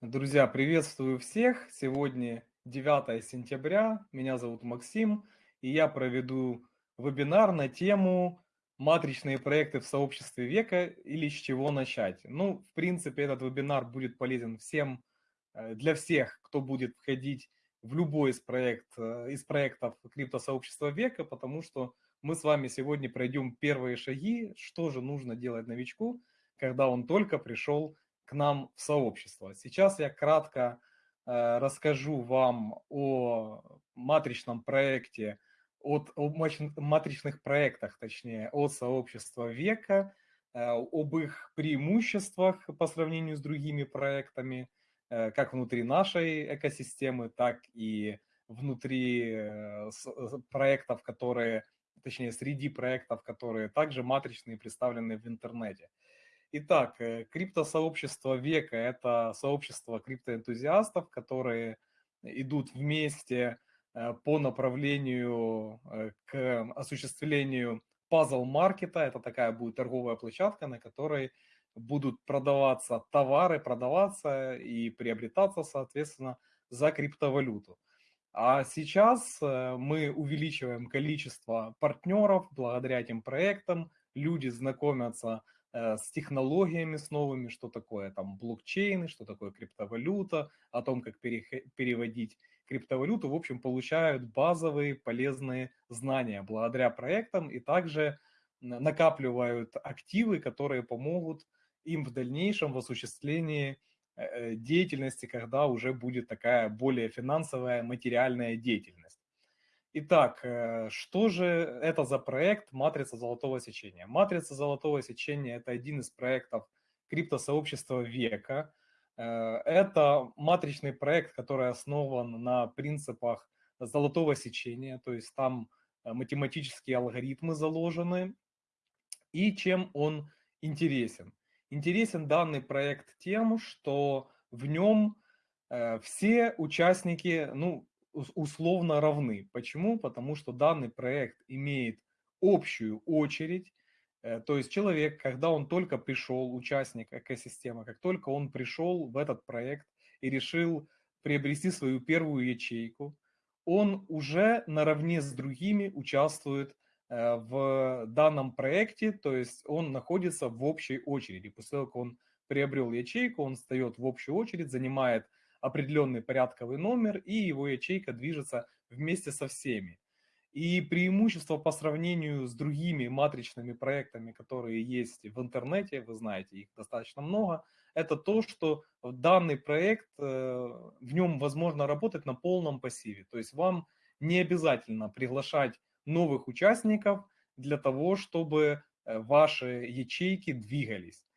Друзья, приветствую всех! Сегодня 9 сентября, меня зовут Максим, и я проведу вебинар на тему «Матричные проекты в сообществе века» или «С чего начать?». Ну, в принципе, этот вебинар будет полезен всем, э, для всех, кто будет входить в любой из, проект, э, из проектов криптосообщества века, потому что мы с вами сегодня пройдем первые шаги, что же нужно делать новичку, когда он только пришел к нам в сообщество. Сейчас я кратко э, расскажу вам о матричном проекте, от, о матричных проектах, точнее, от сообщества века, э, об их преимуществах по сравнению с другими проектами, э, как внутри нашей экосистемы, так и внутри проектов, которые, точнее, среди проектов, которые также матричные, представлены в интернете. Итак, э, криптосообщество века – это сообщество криптоэнтузиастов, которые идут вместе э, по направлению э, к осуществлению пазл-маркета. Это такая будет торговая площадка, на которой будут продаваться товары, продаваться и приобретаться, соответственно, за криптовалюту. А сейчас мы увеличиваем количество партнеров благодаря этим проектам. Люди знакомятся с с технологиями с новыми, что такое там блокчейны, что такое криптовалюта, о том, как переводить криптовалюту, в общем, получают базовые полезные знания благодаря проектам и также накапливают активы, которые помогут им в дальнейшем в осуществлении э, э, деятельности, когда уже будет такая более финансовая, материальная деятельность. Итак, э, что же это за проект «Матрица золотого сечения»? «Матрица золотого сечения» – это один из проектов криптосообщества века. Э, это матричный проект, который основан на принципах золотого сечения, то есть там э, математические алгоритмы заложены. И чем он интересен? Интересен данный проект тем, что в нем все участники, ну, условно равны. Почему? Потому что данный проект имеет общую очередь, э, то есть человек, когда он только пришел, участник экосистемы, как только он пришел в этот проект и решил приобрести свою первую ячейку, он уже наравне с другими участвует э, в данном проекте, то есть он находится в общей очереди. После того, как он приобрел ячейку, он встает в общую очередь, занимает определенный порядковый номер, и его ячейка движется вместе со всеми. И преимущество по сравнению с другими матричными проектами, которые есть в интернете, вы знаете, их достаточно много, это то, что данный проект, э, в нем возможно работать на полном пассиве. То есть вам не обязательно приглашать новых участников для того, чтобы э, ваши ячейки двигались.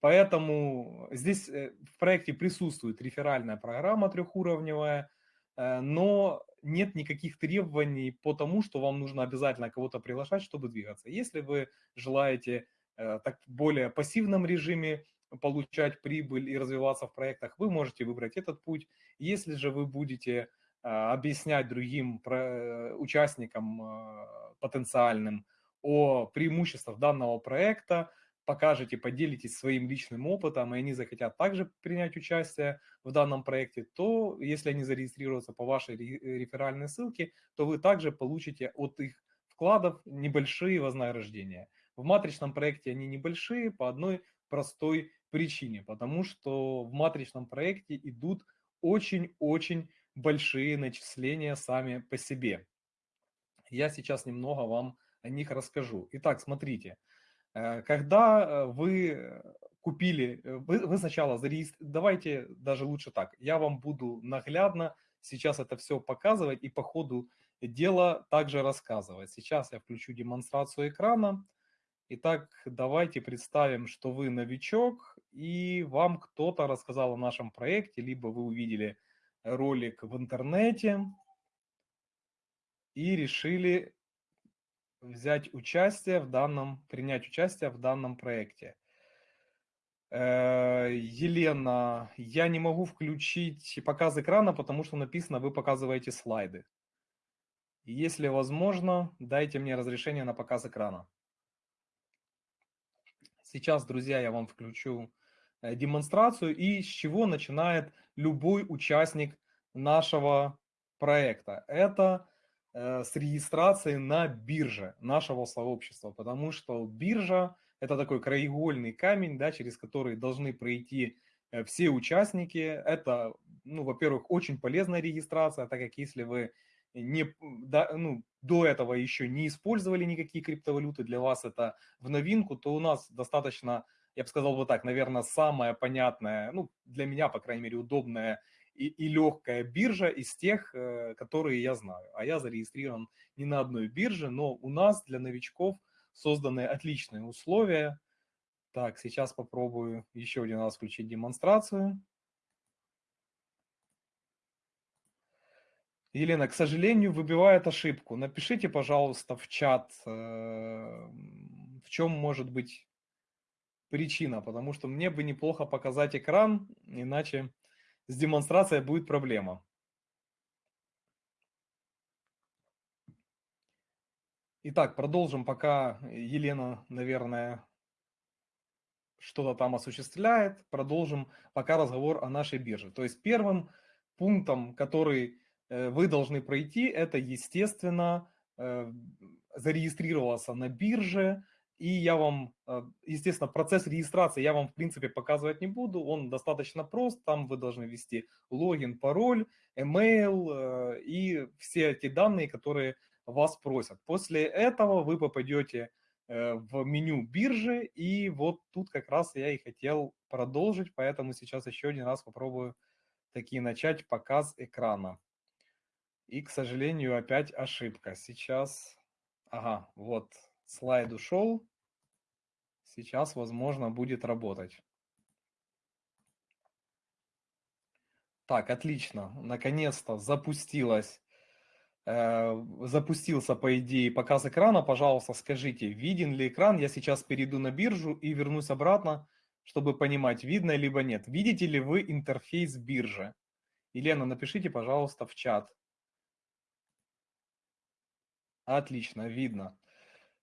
Поэтому здесь э, в проекте присутствует реферальная программа трехуровневая, э, но нет никаких требований по тому, что вам нужно обязательно кого-то приглашать, чтобы двигаться. Если вы желаете э, так более пассивном режиме получать прибыль и развиваться в проектах, вы можете выбрать этот путь. Если же вы будете объяснять другим участникам потенциальным о преимуществах данного проекта, покажете, поделитесь своим личным опытом, и они захотят также принять участие в данном проекте, то если они зарегистрируются по вашей реферальной ссылке, то вы также получите от их вкладов небольшие вознаграждения. В матричном проекте они небольшие по одной простой причине, потому что в матричном проекте идут очень-очень большие начисления сами по себе. Я сейчас немного вам о них расскажу. Итак, смотрите. Э, когда э, вы купили, э, вы, вы сначала зарегистрировали, давайте даже лучше так, я вам буду наглядно сейчас это все показывать и по ходу дела также рассказывать. Сейчас я включу демонстрацию экрана. Итак, давайте представим, что вы новичок и вам кто-то рассказал о нашем проекте, либо вы увидели ролик в интернете и решили взять участие в данном, принять участие в данном проекте. Э, Елена, я не могу включить показ экрана, потому что написано, вы показываете слайды. Если возможно, дайте мне разрешение на показ экрана. Сейчас, друзья, я вам включу демонстрацию и с чего начинает любой участник нашего проекта. Это с регистрации на бирже нашего сообщества, потому что биржа – это такой краеугольный камень, да, через который должны пройти все участники. Это, ну, во-первых, очень полезная регистрация, так как если вы не, да, ну, до этого еще не использовали никакие криптовалюты, для вас это в новинку, то у нас достаточно, я бы сказал вот так, наверное, самая понятная, ну, для меня, по крайней мере, удобная и, легкая биржа из тех, э, которые я знаю. А я зарегистрирован не на одной бирже, но у нас для новичков созданы отличные условия. Так, сейчас попробую еще один раз включить демонстрацию. Елена, к сожалению, выбивает ошибку. Напишите, пожалуйста, в чат, э, в чем может быть причина, потому что мне бы неплохо показать экран, иначе с демонстрацией будет проблема. Итак, продолжим, пока Елена, наверное, что-то там осуществляет. Продолжим пока разговор о нашей бирже. То есть первым пунктом, который Э, вы должны пройти, это, естественно, э, зарегистрироваться на бирже, и я вам, э, естественно, процесс регистрации я вам, в принципе, показывать не буду, он достаточно прост, там вы должны ввести логин, пароль, email и все эти данные, которые вас просят. После этого вы попадете в меню биржи, и вот тут как раз я и хотел продолжить, поэтому сейчас еще один раз попробую таки начать показ экрана. И, к сожалению, опять ошибка. Сейчас, ага, вот слайд ушел. Сейчас, возможно, будет работать. Так, отлично. Наконец-то запустилась, э, запустился, по идее, показ экрана. Пожалуйста, скажите, виден ли экран? Я сейчас перейду на биржу и вернусь обратно, чтобы понимать, видно либо нет. Видите ли вы интерфейс биржи? Елена, напишите, пожалуйста, в чат. Отлично, видно.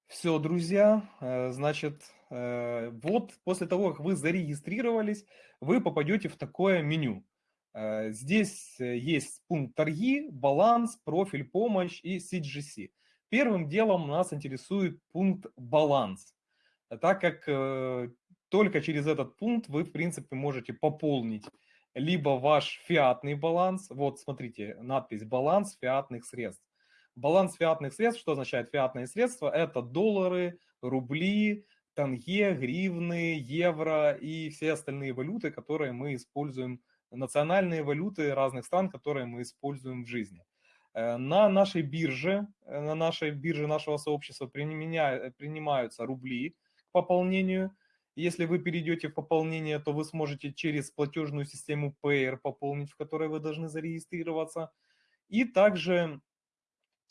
Все, друзья, э, значит, э, вот после того, как вы зарегистрировались, вы попадете в такое меню. Э, здесь есть пункт торги, баланс, профиль, помощь и CGC. Первым делом нас интересует пункт баланс, так как только через этот пункт вы, в принципе, можете пополнить либо ваш фиатный баланс, вот смотрите, надпись «Баланс фиатных средств», Баланс фиатных средств, что означает фиатные средства? Это доллары, рубли, тенге, гривны, евро и все остальные валюты, которые мы используем, национальные валюты разных стран, которые мы используем в жизни. Э, на нашей бирже, э, на нашей бирже нашего сообщества принимаются рубли к пополнению. Если вы перейдете в пополнение, то вы сможете через платежную систему Payer пополнить, в которой вы должны зарегистрироваться. И также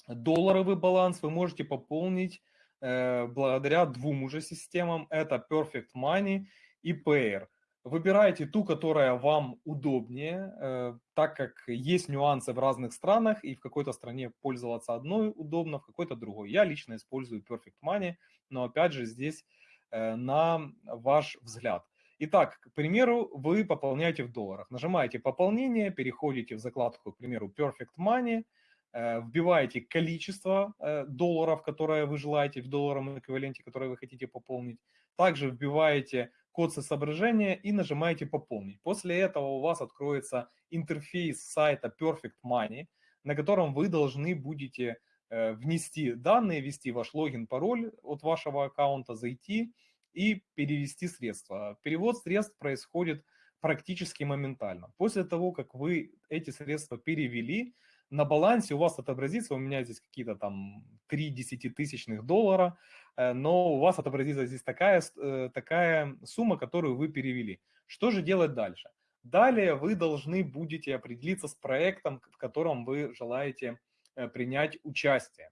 долларовый баланс вы можете пополнить э, благодаря двум уже системам. Это Perfect Money и Payer. Выбирайте ту, которая вам удобнее, э, так как есть нюансы в разных странах, и в какой-то стране пользоваться одной удобно, в какой-то другой. Я лично использую Perfect Money, но опять же здесь э, на ваш взгляд. Итак, к примеру, вы пополняете в долларах. Нажимаете «Пополнение», переходите в закладку, к примеру, Perfect Money – вбиваете количество э, долларов, которое вы желаете, в долларовом эквиваленте, который вы хотите пополнить. Также вбиваете код соображения и нажимаете «Пополнить». После этого у вас откроется интерфейс сайта Perfect Money, на котором вы должны будете э, внести данные, ввести ваш логин, пароль от вашего аккаунта, зайти и перевести средства. Перевод средств происходит практически моментально. После того, как вы эти средства перевели, на балансе у вас отобразится, у меня здесь какие-то там 3 десятитысячных доллара, э, но у вас отобразится здесь такая, э, такая сумма, которую вы перевели. Что же делать дальше? Далее вы должны будете определиться с проектом, в котором вы желаете э, принять участие.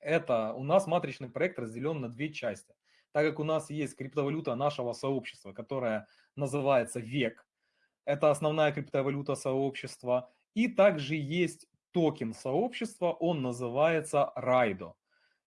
Это у нас матричный проект разделен на две части. Так как у нас есть криптовалюта нашего сообщества, которая называется ВЕК, это основная криптовалюта сообщества, и также есть токен сообщества, он называется Райдо.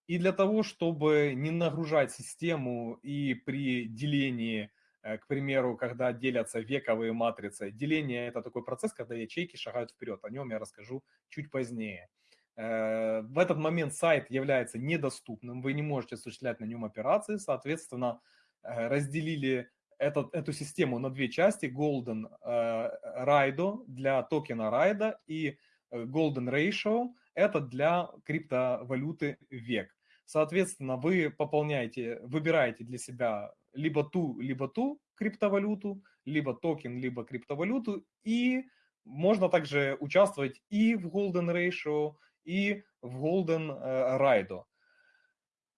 И для того, чтобы не нагружать систему и при делении К примеру, когда делятся вековые матрицы. Деление – это такой процесс, когда ячейки шагают вперед. О нем я расскажу чуть позднее. В этот момент сайт является недоступным, вы не можете осуществлять на нем операции, соответственно, разделили этот, эту систему на две части, Golden Raido для токена Райда и Golden Ratio – это для криптовалюты век. Соответственно, вы пополняете, выбираете для себя либо ту, либо ту криптовалюту, либо токен, либо криптовалюту, и можно также участвовать и в Golden Ratio, и в Golden Ride.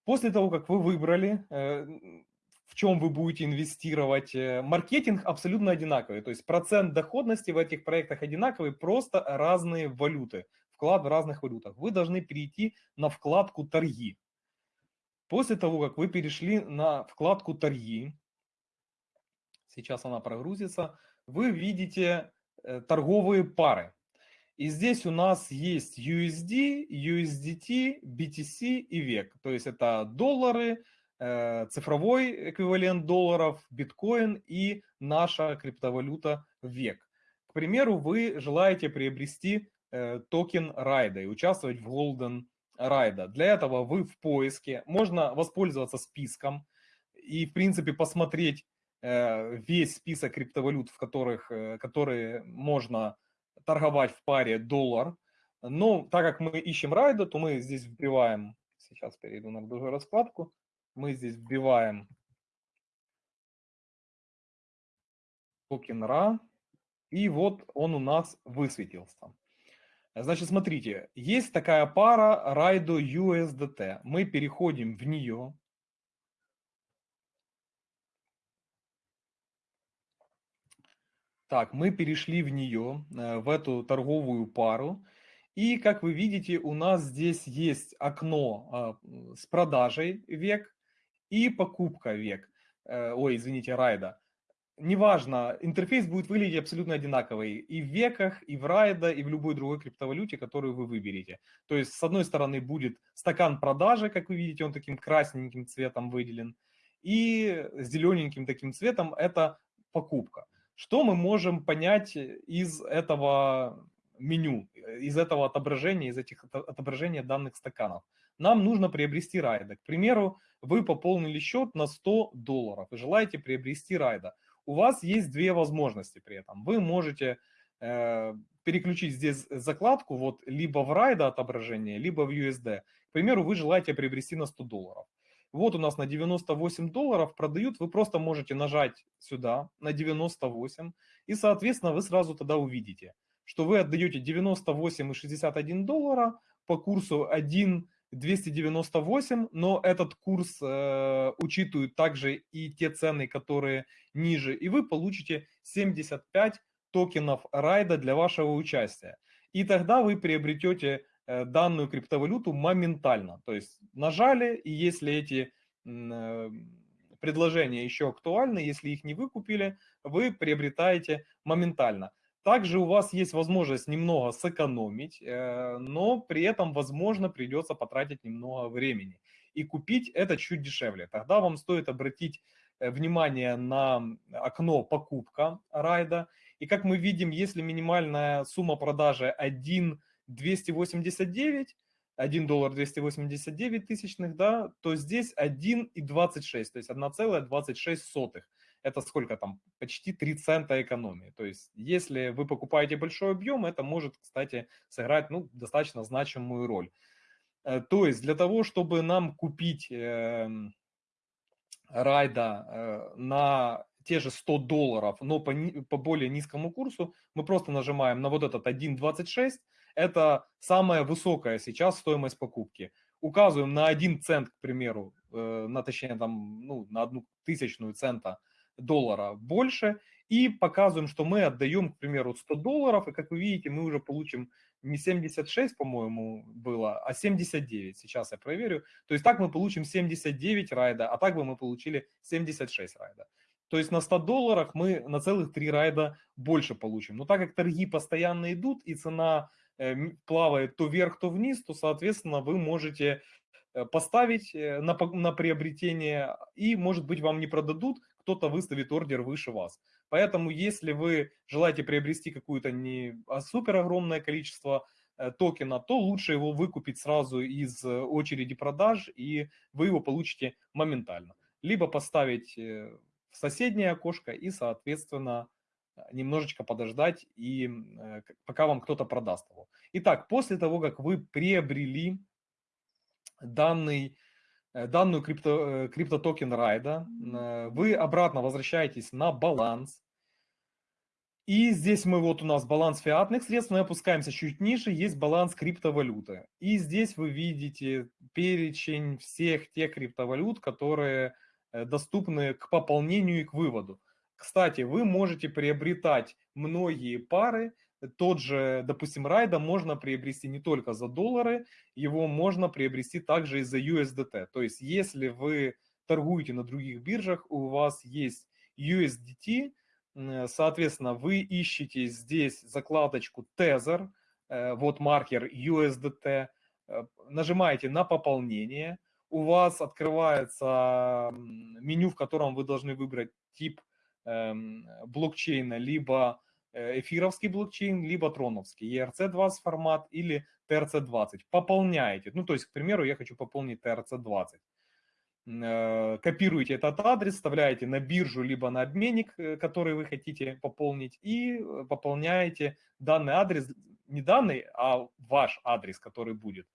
После того, как вы выбрали, э, в чем вы будете инвестировать, э, маркетинг абсолютно одинаковый. То есть процент доходности в этих проектах одинаковый, просто разные валюты, вклад в разных валютах. Вы должны перейти на вкладку «Торги». После того, как вы перешли на вкладку «Торги», сейчас она прогрузится, вы видите э, торговые пары. И здесь у нас есть USD, USDT, BTC и век. То есть это доллары, цифровой эквивалент долларов, биткоин и наша криптовалюта век. К примеру, вы желаете приобрести э, токен райда и участвовать в Golden райда. Для этого вы в поиске, можно воспользоваться списком и, в принципе, посмотреть э, весь список криптовалют, в которых, которые можно торговать в паре доллар. Но так как мы ищем райда, то мы здесь вбиваем, сейчас перейду на другую раскладку, мы здесь вбиваем токен RA, и вот он у нас высветился. Значит, смотрите, есть такая пара Raido USDT. Мы переходим в нее, Так, мы перешли в нее, э, в эту торговую пару. И, как вы видите, у нас здесь есть окно а, с продажей век и покупка век. Э, ой, извините, райда. Неважно, интерфейс будет выглядеть абсолютно одинаковый и в веках, и в райда, и в любой другой криптовалюте, которую вы выберете. То есть, с одной стороны, будет стакан продажи, как вы видите, он таким красненьким цветом выделен, и зелененьким таким цветом это покупка. Что мы можем понять из этого меню, из этого отображения, из этих отображения данных стаканов? Нам нужно приобрести райда. К примеру, вы пополнили счет на 100 долларов и желаете приобрести райда. У вас есть две возможности при этом. Вы можете э, переключить здесь закладку вот либо в райда отображение, либо в USD. К примеру, вы желаете приобрести на 100 долларов вот у нас на 98 долларов продают, вы просто можете нажать сюда на 98, и, соответственно, вы сразу тогда увидите, что вы отдаете 98,61 доллара по курсу 1,298, но этот курс э, учитывает также и те цены, которые ниже, и вы получите 75 токенов райда для вашего участия. И тогда вы приобретете Э, данную криптовалюту моментально. То есть нажали, и если эти э, предложения еще актуальны, если их не выкупили, вы приобретаете моментально. Также у вас есть возможность немного сэкономить, э, но при этом, возможно, придется потратить немного времени. И купить это чуть дешевле. Тогда вам стоит обратить внимание на окно покупка райда. И как мы видим, если минимальная сумма продажи 1 289, 1 доллар 289 тысячных, да, то здесь 1,26, то есть 1,26. Это сколько там? Почти 3 цента экономии. То есть если вы покупаете большой объем, это может, кстати, сыграть ну, достаточно значимую роль. Э, то есть для того, чтобы нам купить э, райда э, на те же 100 долларов, но по, по более низкому курсу, мы просто нажимаем на вот этот 1.26, это самая высокая сейчас стоимость покупки. Указываем на 1 цент, к примеру, э, на точнее там, ну, на одну тысячную цента доллара больше, и показываем, что мы отдаем, к примеру, 100 долларов, и как вы видите, мы уже получим не 76, по-моему, было, а 79. Сейчас я проверю. То есть так мы получим 79 райда, а так бы мы получили 76 райда. То есть на 100 долларах мы на целых 3 райда больше получим. Но так как торги постоянно идут и цена э, плавает то вверх, то вниз, то, соответственно, вы можете э, поставить э, на, на приобретение и, может быть, вам не продадут, кто-то выставит ордер выше вас. Поэтому, если вы желаете приобрести какое-то не а супер огромное количество э, токена, то лучше его выкупить сразу из э, очереди продаж, и вы его получите моментально. Либо поставить в соседнее окошко и, соответственно, немножечко подождать, и пока вам кто-то продаст его. Итак, после того, как вы приобрели данный Э, данную крипто, э, криптотокен райда, э, вы обратно возвращаетесь на баланс. И здесь мы, вот у нас баланс фиатных средств, мы опускаемся чуть ниже, есть баланс криптовалюты. И здесь вы видите перечень всех тех криптовалют, которые доступны к пополнению и к выводу. Кстати, вы можете приобретать многие пары тот же, допустим, райда можно приобрести не только за доллары, его можно приобрести также и за USDT. То есть, если вы торгуете на других биржах, у вас есть USDT, соответственно, вы ищете здесь закладочку Tether, э, вот маркер USDT, э, нажимаете на пополнение, у вас открывается меню, в котором вы должны выбрать тип эм, блокчейна, либо эфировский блокчейн, либо троновский, ERC20 формат или TRC20. Пополняете. Ну, то есть, к примеру, я хочу пополнить TRC20. Э, копируете этот адрес, вставляете на биржу, либо на обменник, э, который вы хотите пополнить, и пополняете данный адрес, не данный, а ваш адрес, который будет.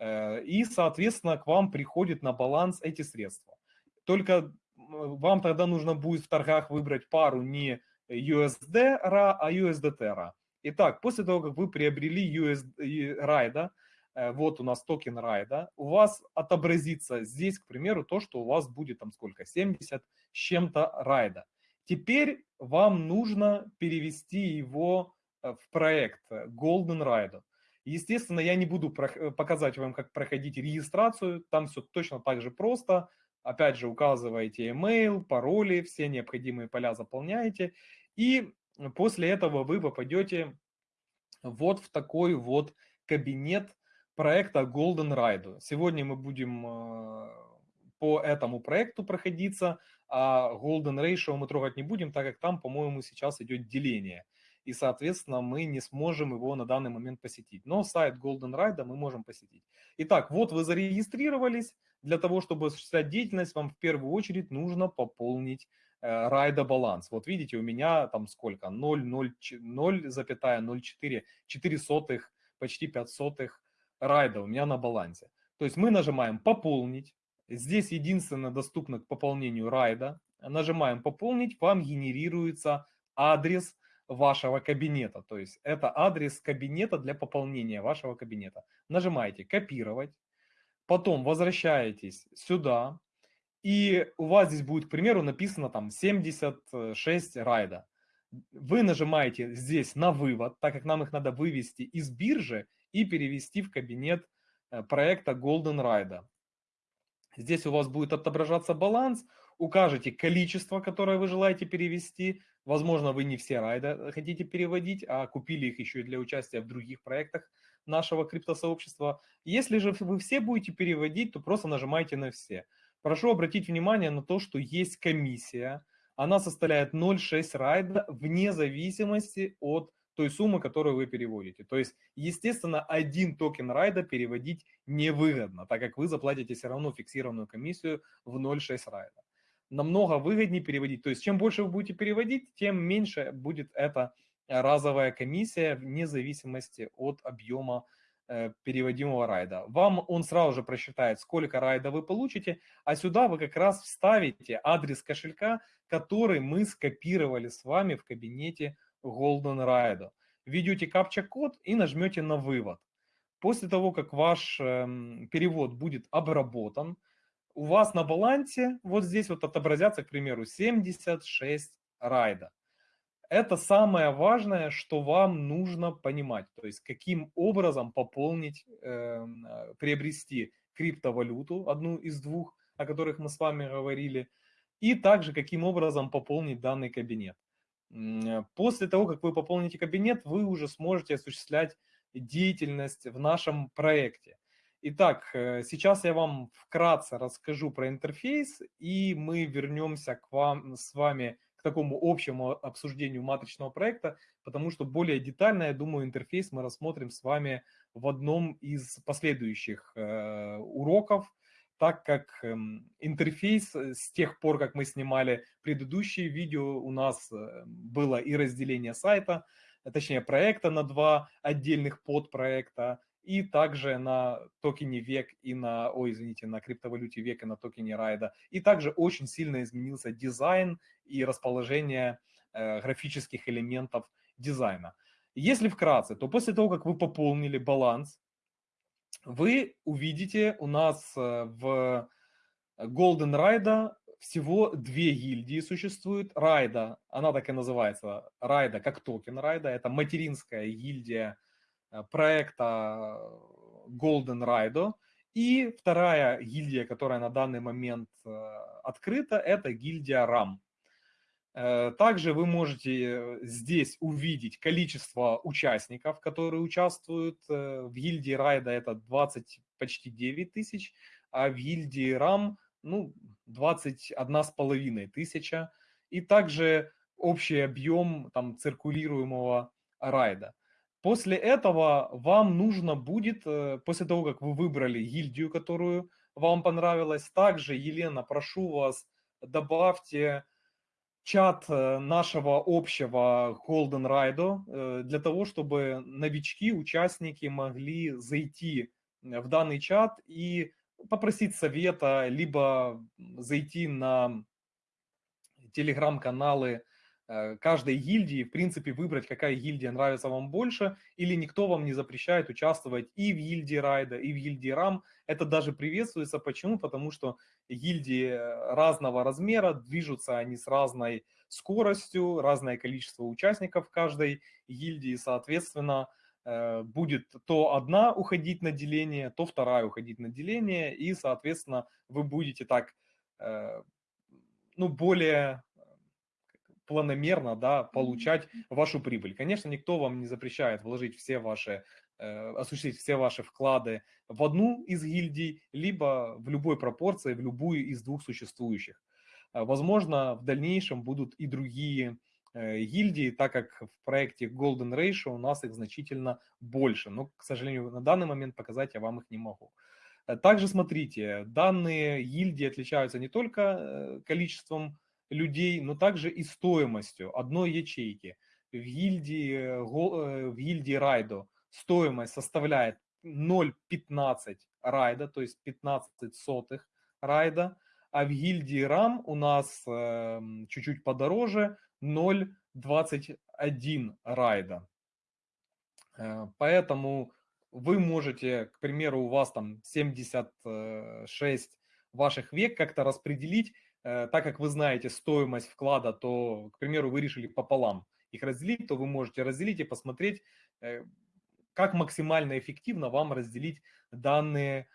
И, соответственно, к вам приходит на баланс эти средства. Только вам тогда нужно будет в торгах выбрать пару не USD RA, а USDT RA. Итак, после того, как вы приобрели USD райда, э, вот у нас токен райда, у вас отобразится здесь, к примеру, то, что у вас будет там сколько, 70 с чем-то райда. Теперь вам нужно перевести его э, в проект Golden Ride. Естественно, я не буду э, показать вам, как проходить регистрацию, там все точно так же просто. Опять же, указываете email, пароли, все необходимые поля заполняете. И после этого вы попадете вот в такой вот кабинет проекта Golden Ride. Сегодня мы будем э, по этому проекту проходиться, а Golden Ratio мы трогать не будем, так как там, по-моему, сейчас идет деление. И, соответственно, мы не сможем его на данный момент посетить. Но сайт Golden Ride мы можем посетить. Итак, вот вы зарегистрировались, для того, чтобы осуществлять деятельность, вам в первую очередь нужно пополнить э, райда баланс. Вот видите, у меня там сколько? 0,04, 4 сотых, почти 5 сотых райда у меня на балансе. То есть мы нажимаем «Пополнить». Здесь единственно доступно к пополнению райда. Нажимаем «Пополнить», вам генерируется адрес вашего кабинета. То есть это адрес кабинета для пополнения вашего кабинета. Нажимаете «Копировать». Потом возвращаетесь сюда, и у вас здесь будет, к примеру, написано там 76 райда. Вы нажимаете здесь на вывод, так как нам их надо вывести из биржи и перевести в кабинет э, проекта Golden Ride. Здесь у вас будет отображаться баланс, укажете количество, которое вы желаете перевести. Возможно, вы не все райда хотите переводить, а купили их еще и для участия в других проектах нашего криптосообщества. Если же вы все будете переводить, то просто нажимайте на все. Прошу обратить внимание на то, что есть комиссия. Она составляет 0,6 райда вне зависимости от той суммы, которую вы переводите. То есть, естественно, один токен райда переводить невыгодно, так как вы заплатите все равно фиксированную комиссию в 0,6 райда. Намного выгоднее переводить. То есть, чем больше вы будете переводить, тем меньше будет эта разовая комиссия вне зависимости от объема э, переводимого райда. Вам он сразу же просчитает, сколько райда вы получите, а сюда вы как раз вставите адрес кошелька, который мы скопировали с вами в кабинете Golden Ride. Введете капча-код и нажмете на вывод. После того, как ваш э, перевод будет обработан, у вас на балансе вот здесь вот отобразятся, к примеру, 76 райда. Это самое важное, что вам нужно понимать, то есть каким образом пополнить, эм, э, приобрести криптовалюту, одну из двух, о которых мы с вами говорили, и также каким образом пополнить данный кабинет. Э, после того, как вы пополните кабинет, вы уже сможете осуществлять деятельность в нашем проекте. Итак, э, сейчас я вам вкратце расскажу про интерфейс, и мы вернемся к вам с вами такому общему обсуждению матричного проекта, потому что более детально, я думаю, интерфейс мы рассмотрим с вами в одном из последующих э, уроков, так как э, интерфейс с тех пор, как мы снимали предыдущие видео, у нас э, было и разделение сайта, точнее проекта на два отдельных подпроекта, и также на токене век и на, ой, извините, на криптовалюте век и на токене райда. И также очень сильно изменился дизайн и расположение э, графических элементов дизайна. Если вкратце, то после того, как вы пополнили баланс, вы увидите у нас э, в Golden Ride всего две гильдии существует. Райда, она так и называется, Райда как токен Райда, это материнская гильдия проекта Golden Raido. И вторая гильдия, которая на данный момент э, открыта, это гильдия RAM. Э, также вы можете здесь увидеть количество участников, которые участвуют. В гильдии Райда это 20, почти 9 тысяч, а в гильдии RAM ну, 21 с половиной тысяча. И также общий объем там, циркулируемого райда. После этого вам нужно будет, э, после того, как вы выбрали гильдию, которую вам понравилась, также, Елена, прошу вас, добавьте чат э, нашего общего Golden Ride э, для того, чтобы новички, участники могли зайти в данный чат и попросить совета, либо зайти на телеграм-каналы каждой гильдии, в принципе, выбрать, какая гильдия нравится вам больше, или никто вам не запрещает участвовать и в гильдии Райда, и в гильдии Рам. Это даже приветствуется. Почему? Потому что гильдии э, разного размера, движутся они с разной скоростью, разное количество участников каждой гильдии, соответственно, э, будет то одна уходить на деление, то вторая уходить на деление, и, соответственно, вы будете так ну, более планомерно да, получать вашу прибыль. Конечно, никто вам не запрещает вложить все ваши, э, осуществить все ваши вклады в одну из гильдий, либо в любой пропорции, в любую из двух существующих. Э, возможно, в дальнейшем будут и другие э, гильдии, так как в проекте Golden Ratio у нас их значительно больше. Но, к сожалению, на данный момент показать я вам их не могу. Э, также смотрите, данные гильдии отличаются не только э, количеством людей, но также и стоимостью одной ячейки. В гильдии, э, э, в гильдии Райдо стоимость составляет 0,15 райда, то есть 15 сотых райда, а в гильдии Рам у нас э, чуть-чуть подороже 0,21 райда. Э, поэтому вы можете, к примеру, у вас там 76 ваших век как-то распределить Э, так как вы знаете стоимость вклада, то, к примеру, вы решили пополам их разделить, то вы можете разделить и посмотреть, э, как максимально эффективно вам разделить данные,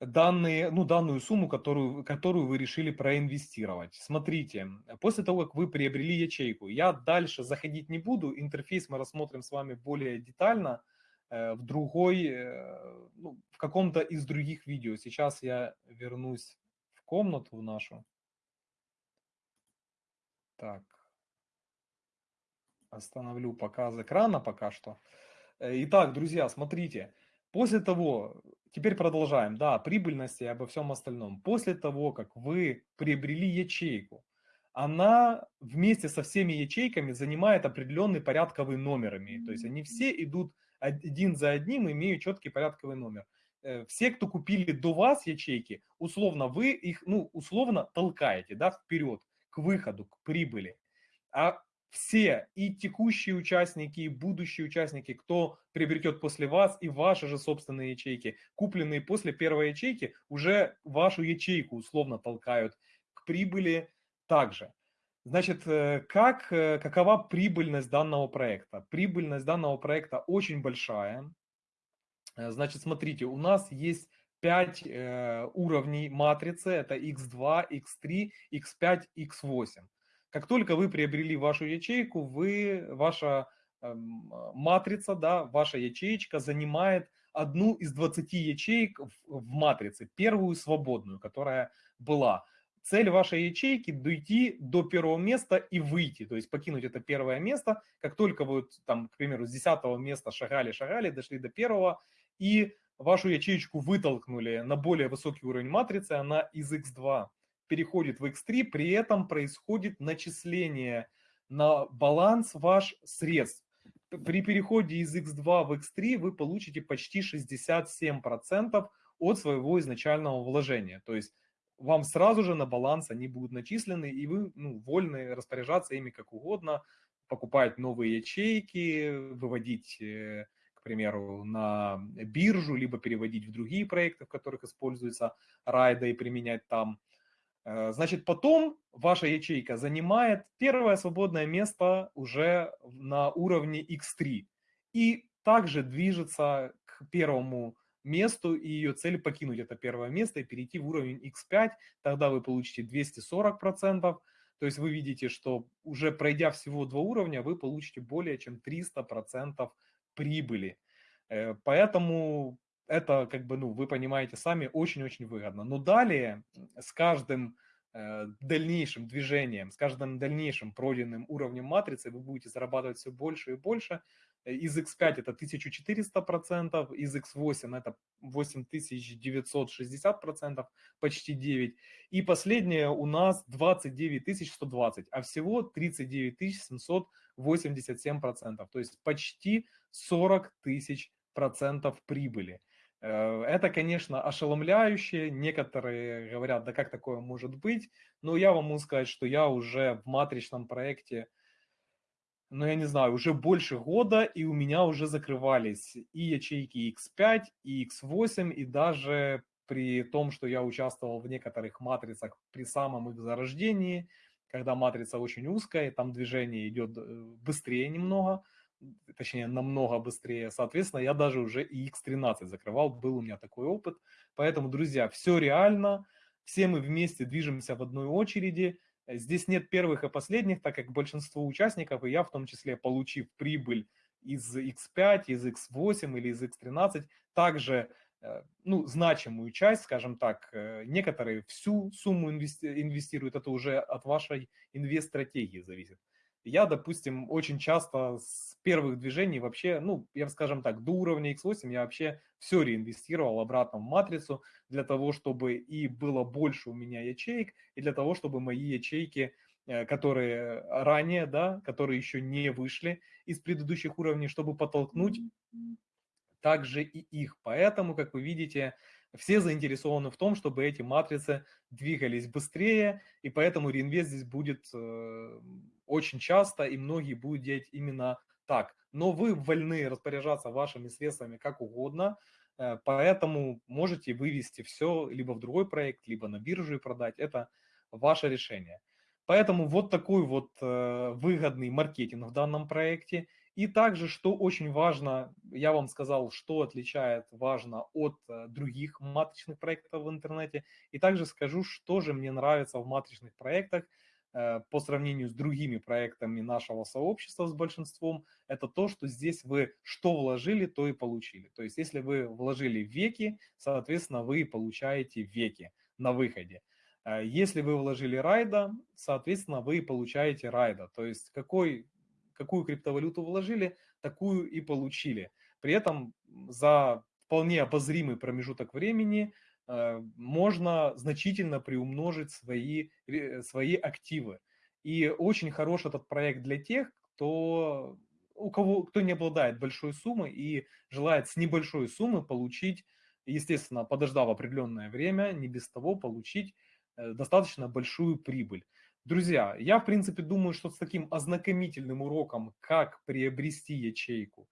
данные, ну, данную сумму, которую, которую вы решили проинвестировать. Смотрите, после того, как вы приобрели ячейку, я дальше заходить не буду, интерфейс мы рассмотрим с вами более детально э, в другой, ну, в каком-то из других видео. Сейчас я вернусь комнату в нашу. Так. Остановлю показ экрана пока что. Э, итак, друзья, смотрите. После того, теперь продолжаем, да, прибыльности и обо всем остальном. После того, как вы приобрели ячейку, она вместе со всеми ячейками занимает определенный порядковый номер. Имеет. То есть они все идут один за одним, имеют четкий порядковый номер. Э, все, кто купили до вас ячейки, условно вы их, ну, условно толкаете, да, вперед, к выходу, к прибыли. А все, и текущие участники, и будущие участники, кто приобретет после вас, и ваши же собственные ячейки, купленные после первой ячейки, уже вашу ячейку условно толкают к прибыли также. Значит, э, как, э, какова прибыльность данного проекта? Прибыльность данного проекта очень большая. Э, значит, смотрите, у нас есть 5 э, уровней матрицы, это x2, x3, x5, x8. Как только вы приобрели вашу ячейку, вы, ваша э, матрица, да, ваша ячеечка занимает одну из 20 ячеек в, в матрице, первую свободную, которая была. Цель вашей ячейки – дойти до первого места и выйти, то есть покинуть это первое место. Как только вы, там, к примеру, с 10 места шагали-шагали, дошли до первого, и вашу ячеечку вытолкнули на более высокий уровень матрицы, она из x2 переходит в x3, при этом происходит начисление на баланс ваш средств. При переходе из x2 в x3 вы получите почти 67% от своего изначального вложения. То есть вам сразу же на баланс они будут начислены, и вы ну, вольны распоряжаться ими как угодно, покупать новые ячейки, выводить, э, примеру, на биржу, либо переводить в другие проекты, в которых используется райда и применять там. Э, значит, потом ваша ячейка занимает первое свободное место уже на уровне X3 и также движется к первому месту, и ее цель покинуть это первое место и перейти в уровень X5, тогда вы получите 240%, то есть вы видите, что уже пройдя всего два уровня, вы получите более чем 300% прибыли. Э, поэтому это, как бы, ну, вы понимаете сами, очень-очень выгодно. Но далее с каждым э, дальнейшим движением, с каждым дальнейшим пройденным уровнем матрицы вы будете зарабатывать все больше и больше, из X5 это 1400%, из X8 это 8960%, почти 9. И последнее у нас 29120, а всего 39787%, то есть почти 40 тысяч процентов прибыли. Э, это, конечно, ошеломляюще. Некоторые говорят, да как такое может быть? Но я вам могу сказать, что я уже в матричном проекте ну, я не знаю, уже больше года, и у меня уже закрывались и ячейки X5, и X8, и даже при том, что я участвовал в некоторых матрицах при самом их зарождении, когда матрица очень узкая, там движение идет э, быстрее немного, точнее намного быстрее, соответственно, я даже уже и X13 закрывал, был у меня такой опыт. Поэтому, друзья, все реально, все мы вместе движемся в одной очереди, Здесь нет первых и последних, так как большинство участников, и я в том числе, получив прибыль из X5, из X8 или из X13, также э, ну, значимую часть, скажем так, э, некоторые всю сумму инвестируют, это уже от вашей инвест-стратегии зависит. Я, допустим, очень часто с первых движений вообще, ну, я скажем так, до уровня X8 я вообще все реинвестировал обратно в матрицу для того, чтобы и было больше у меня ячеек, и для того, чтобы мои ячейки, э, которые ранее, да, которые еще не вышли из предыдущих уровней, чтобы подтолкнуть также и их. Поэтому, как вы видите, все заинтересованы в том, чтобы эти матрицы двигались быстрее, и поэтому реинвест здесь будет э, очень часто, и многие будут делать именно так. Но вы вольны распоряжаться вашими средствами как угодно, э, поэтому можете вывести все либо в другой проект, либо на биржу и продать. Это ваше решение. Поэтому вот такой вот э, выгодный маркетинг в данном проекте. И также, что очень важно, я вам сказал, что отличает важно от э, других матричных проектов в интернете. И также скажу, что же мне нравится в матричных проектах по сравнению с другими проектами нашего сообщества, с большинством, это то, что здесь вы что вложили, то и получили. То есть если вы вложили веки, соответственно, вы получаете веки на выходе. Э, если вы вложили райда, соответственно, вы получаете райда. То есть какой какую криптовалюту вложили, такую и получили. При этом за вполне обозримый промежуток времени э, можно значительно приумножить свои, свои активы. И очень хорош этот проект для тех, кто, у кого, кто не обладает большой суммой и желает с небольшой суммы получить, естественно, подождав определенное время, не без того получить э, достаточно большую прибыль. Друзья, я в принципе думаю, что с таким ознакомительным уроком, как приобрести ячейку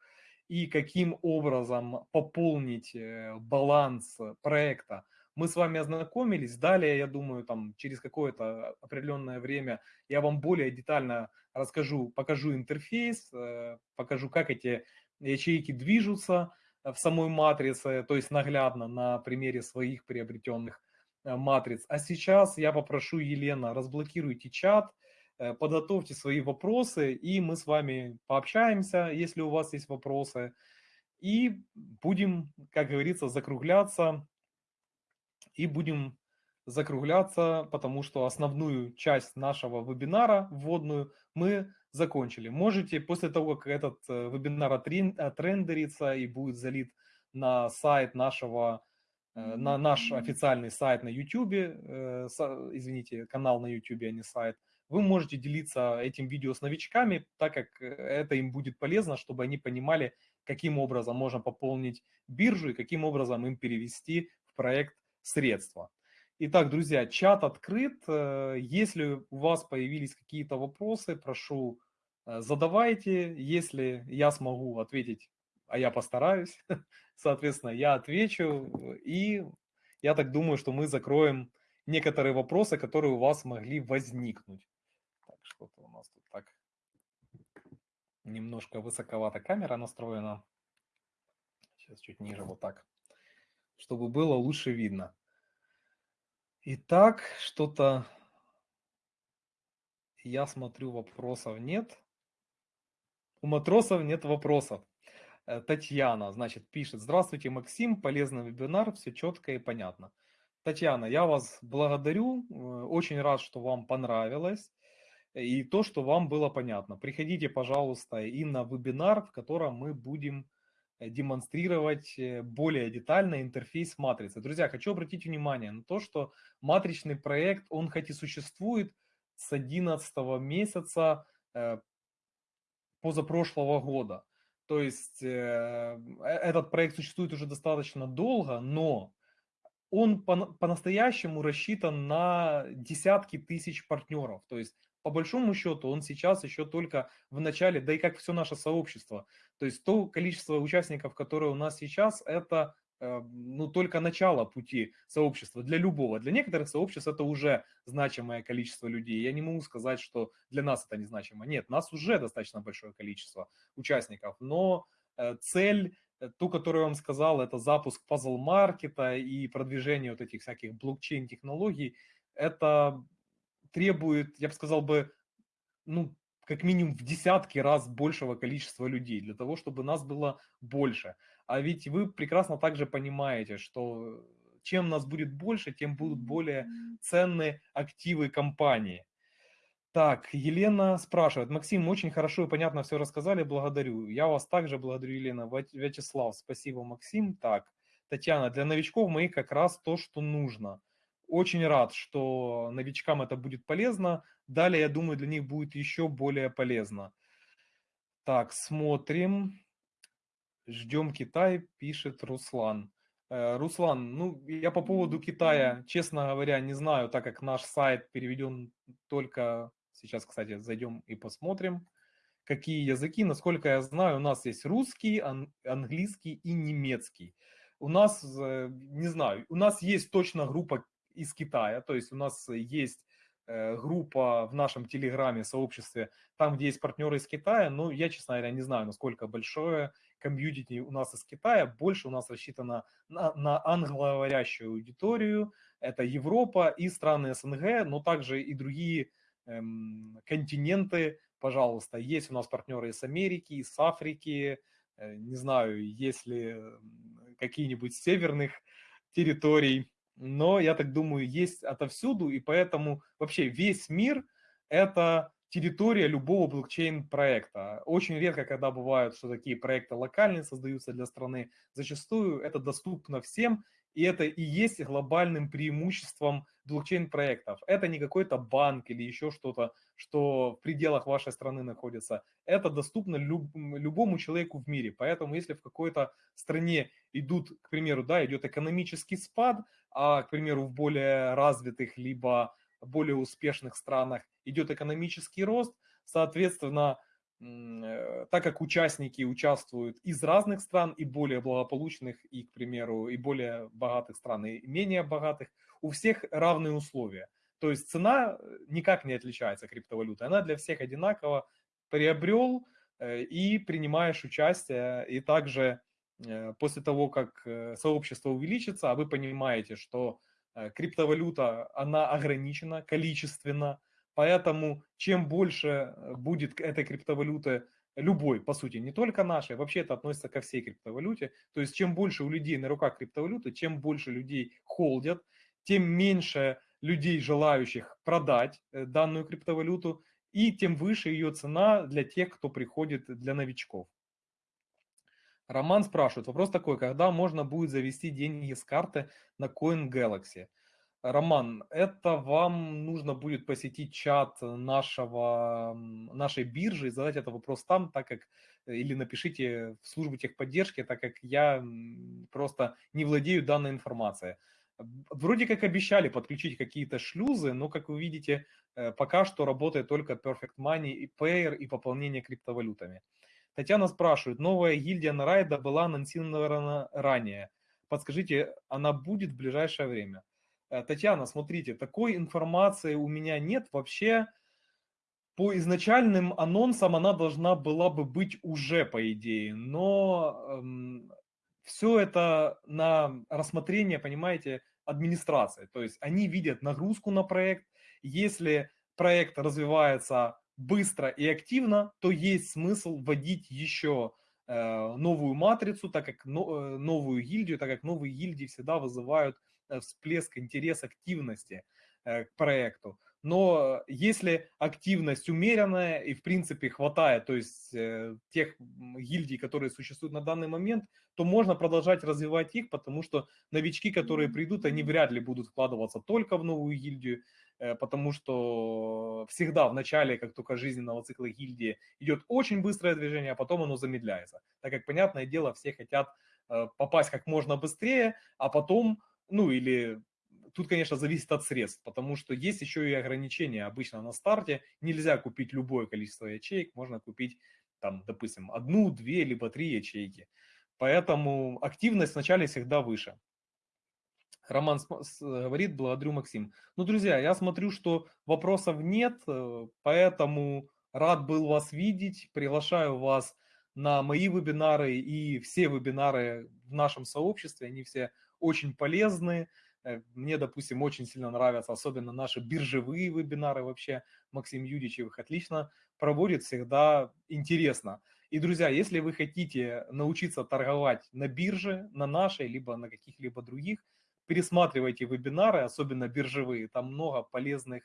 и каким образом пополнить э, баланс проекта, мы с вами ознакомились. Далее, я думаю, там через какое-то определенное время я вам более детально расскажу, покажу интерфейс, э, покажу, как эти ячейки движутся в самой матрице, то есть наглядно на примере своих приобретенных Э, матриц. А сейчас я попрошу Елена, разблокируйте чат, э, подготовьте свои вопросы, и мы с вами пообщаемся, если у вас есть вопросы. И будем, как говорится, закругляться. И будем закругляться, потому что основную часть нашего вебинара, вводную, мы закончили. Можете после того, как этот э, вебинар отрендерится и будет залит на сайт нашего, э, на наш официальный сайт на YouTube, э, извините, канал на YouTube, а не сайт, вы можете делиться этим видео с новичками, так как это им будет полезно, чтобы они понимали, каким образом можно пополнить биржу и каким образом им перевести в проект средства. Итак, друзья, чат открыт. Э, если у вас появились какие-то вопросы, прошу, э, задавайте. Если я смогу ответить, а я постараюсь, соответственно, я отвечу. И я так думаю, что мы закроем некоторые вопросы, которые у вас могли возникнуть. Что-то у нас тут так немножко высоковато камера настроена. Сейчас чуть ниже вот так, чтобы было лучше видно. Итак, что-то я смотрю, вопросов нет. У матросов нет вопросов. Э, Татьяна, значит, пишет. Здравствуйте, Максим, полезный вебинар, все четко и понятно. Татьяна, я вас благодарю, э, очень рад, что вам понравилось и то, что вам было понятно. Приходите, пожалуйста, и на вебинар, в котором мы будем Э, демонстрировать э, более детально интерфейс матрицы. Друзья, хочу обратить внимание на то, что матричный проект, он хоть и существует с 11 месяца э, позапрошлого года. То есть этот проект существует уже достаточно долго, но он по-настоящему рассчитан на десятки тысяч партнеров. То есть по большому счету он сейчас еще только в начале, да и как все наше сообщество. То есть то количество участников, которое у нас сейчас, это э, ну, только начало пути сообщества для любого. Для некоторых сообществ это уже значимое количество людей. Я не могу сказать, что для нас это незначимо. Нет, нас уже достаточно большое количество участников. Но э, цель, э, ту, которую я вам сказал, это запуск пазл-маркета и продвижение вот этих всяких блокчейн-технологий, это требует, я бы сказал бы, ну, как минимум в десятки раз большего количества людей, для того, чтобы нас было больше. А ведь вы прекрасно также понимаете, что чем нас будет больше, тем будут более ценные активы компании. Так, Елена спрашивает. Максим, очень хорошо и понятно все рассказали, благодарю. Я вас также благодарю, Елена. Вячеслав, спасибо, Максим. Так, Татьяна, для новичков моих как раз то, что нужно – очень рад, что новичкам это будет полезно. Далее, я думаю, для них будет еще более полезно. Так, смотрим. Ждем Китай, пишет Руслан. Э, Руслан, ну, я по поводу Китая, честно говоря, не знаю, так как наш сайт переведен только... Сейчас, кстати, зайдем и посмотрим, какие языки. Насколько я знаю, у нас есть русский, английский и немецкий. У нас, э, не знаю, у нас есть точно группа из Китая. То есть у нас есть э, группа в нашем телеграме, сообществе, там, где есть партнеры из Китая, но я, честно говоря, не знаю, насколько большое комьюнити у нас из Китая, больше у нас рассчитано на, на англоговорящую аудиторию, это Европа и страны СНГ, но также и другие эм, континенты, пожалуйста, есть у нас партнеры из Америки, из Африки, э, не знаю, есть ли какие-нибудь северных территорий, но, я так думаю, есть отовсюду, и поэтому вообще весь мир – это территория любого блокчейн-проекта. Очень редко, когда бывают, что такие проекты локальные создаются для страны, зачастую это доступно всем, и это и есть глобальным преимуществом блокчейн-проектов. Это не какой-то банк или еще что-то, что в пределах вашей страны находится. Это доступно люб, любому человеку в мире. Поэтому если в какой-то стране идут, к примеру, да, идет экономический спад, а, к примеру, в более развитых либо более успешных странах идет экономический рост, соответственно, э, так как участники участвуют из разных стран, и более благополучных, и, к примеру, и более богатых стран, и менее богатых, у всех равные условия. То есть цена э, никак не отличается криптовалюты, она для всех одинаково приобрел э, и принимаешь участие, и также после того, как э, сообщество увеличится, а вы понимаете, что э, криптовалюта, она ограничена количественно, поэтому чем больше будет этой криптовалюты любой, по сути, не только нашей, вообще это относится ко всей криптовалюте. То есть чем больше у людей на руках криптовалюты, чем больше людей холдят, тем меньше людей, желающих продать э, данную криптовалюту, и тем выше ее цена для тех, кто приходит для новичков. Роман спрашивает, вопрос такой, когда можно будет завести деньги с карты на Coin Galaxy? Роман, это вам нужно будет посетить чат нашего, нашей биржи и задать этот вопрос там, так как, или напишите в службу техподдержки, так как я просто не владею данной информацией. Вроде как обещали подключить какие-то шлюзы, но, как вы видите, э, пока что работает только Perfect Money и Payer и пополнение криптовалютами. Татьяна спрашивает, новая гильдия Нарайда была анонсирована ранее. Подскажите, она будет в ближайшее время? Э, Татьяна, смотрите, такой информации у меня нет. Вообще, по изначальным анонсам она должна была бы быть уже, по идее. Но эм, все это на рассмотрение, понимаете, администрации. То есть они видят нагрузку на проект. Если проект развивается быстро и активно, то есть смысл вводить еще э, новую матрицу, так как э, новую гильдию, так как новые гильдии всегда вызывают э, всплеск интереса, активности к проекту. Но если активность умеренная и в принципе хватает, то есть тех гильдий, которые существуют на данный момент, то можно продолжать развивать их, потому что новички, которые придут, они вряд ли будут вкладываться только в новую гильдию, потому что всегда в начале, как только жизненного цикла гильдии, идет очень быстрое движение, а потом оно замедляется. Так как, понятное дело, все хотят э, попасть как можно быстрее, а потом, ну или тут, конечно, зависит от средств, потому что есть еще и ограничения. Обычно на старте нельзя купить любое количество ячеек, можно купить, там, допустим, одну, две, либо три ячейки. Поэтому активность вначале всегда выше. Роман говорит, благодарю, Максим. Ну, друзья, я смотрю, что вопросов нет, э, поэтому рад был вас видеть. Приглашаю вас на мои вебинары и все вебинары в нашем сообществе. Они все очень полезны. Э, мне, допустим, очень сильно нравятся, особенно наши биржевые вебинары вообще. Максим Юдичев их отлично проводит, всегда интересно. И, друзья, если вы хотите научиться торговать на бирже, на нашей, либо на каких-либо других, пересматривайте вебинары, особенно биржевые. Там много полезных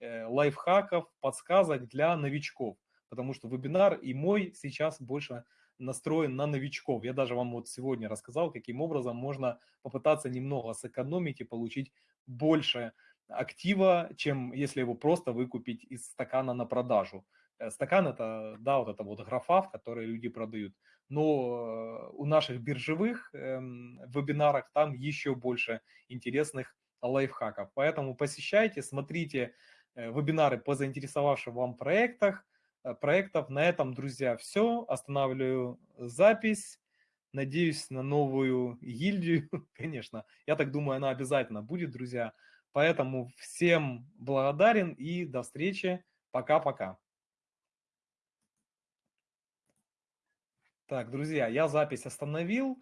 э, лайфхаков, подсказок для новичков. Потому что вебинар и мой сейчас больше настроен на новичков. Я даже вам вот сегодня рассказал, каким образом можно попытаться немного сэкономить и получить больше актива, чем если его просто выкупить из стакана на продажу. Э, стакан это, да, вот это вот графа, в которой люди продают. Но э, у наших биржевых эм, вебинарах там еще больше интересных лайфхаков. Поэтому посещайте, смотрите э, вебинары по заинтересовавшим вам проектах, Э, проектов. На этом, друзья, все. Останавливаю запись. Надеюсь на новую гильдию, конечно. Я так думаю, она обязательно будет, друзья. Поэтому всем благодарен и до встречи. Пока-пока. Так, друзья, я запись остановил.